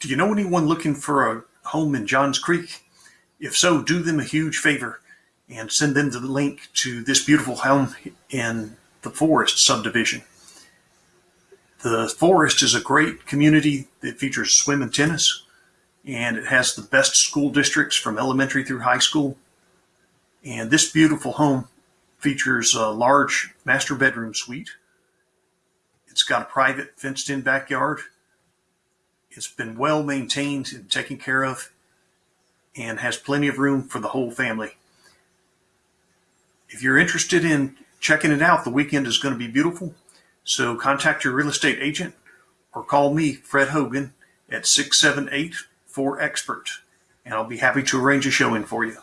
Do you know anyone looking for a home in Johns Creek? If so, do them a huge favor and send them the link to this beautiful home in the Forest subdivision. The Forest is a great community that features swim and tennis, and it has the best school districts from elementary through high school. And this beautiful home features a large master bedroom suite. It's got a private fenced in backyard it's been well maintained and taken care of and has plenty of room for the whole family. If you're interested in checking it out, the weekend is going to be beautiful. So contact your real estate agent or call me, Fred Hogan, at 678 4 Expert, and I'll be happy to arrange a showing for you.